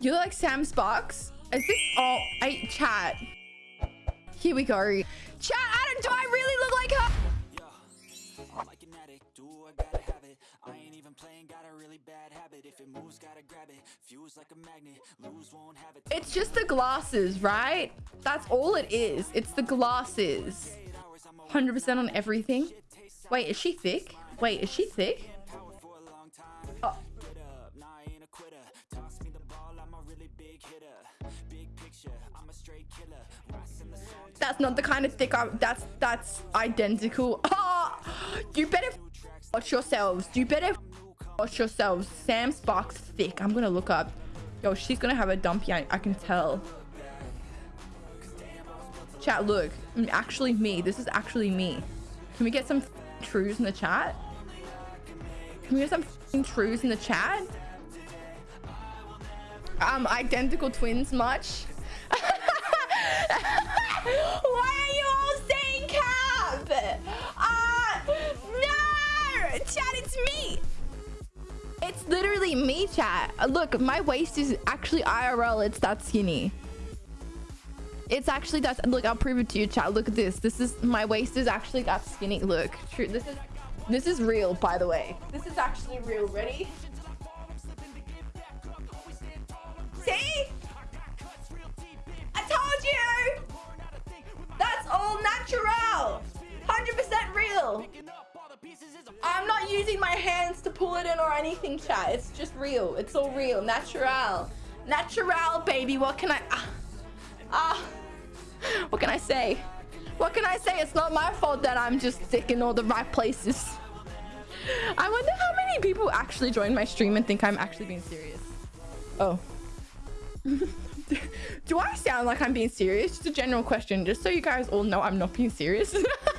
You look like Sam Sparks. Is this oh I chat? Here we go. Chat, Adam, do I really look like her? I'm like an addict, do I gotta have it I ain't even playing, got a really bad habit If it moves, gotta grab it Fuse like a magnet, lose, won't have it It's just the glasses, right? That's all it is. It's the glasses. 100% on everything. Wait, is she thick? Wait, is she thick? That's not the kind of thick I, that's that's identical. Oh, you better watch yourselves. You better watch yourselves. Sam Sparks thick. I'm gonna look up. Yo, she's gonna have a dumpy. I, I can tell. Chat, look. Mm, Actually, me. This is actually me. Can we get some trues in the chat? Can we get some trues in the chat? Um, identical twins much? Why are you all saying cap? Ah, no! Chat, it's me! It's literally me, chat. Uh, Look, my waist is actually IRL. It's that skinny. It's actually that. Look, I'll prove it to you, chat. Look at this. This is my waist is actually that skinny. Look, true. This is this is real, by the way. This is actually real. Ready? See? I'm not using my hands to pull it in or anything, chat. It's just real. It's all real. Natural. Natural, baby. What can I... Ah. ah. What can I say? What can I say? It's not my fault that I'm just thick in all the right places. I wonder how many people actually join my stream and think I'm actually being serious. Oh. Do I sound like I'm being serious? Just a general question, just so you guys all know I'm not being serious.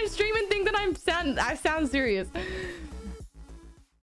my stream and think that I'm sound I sound serious.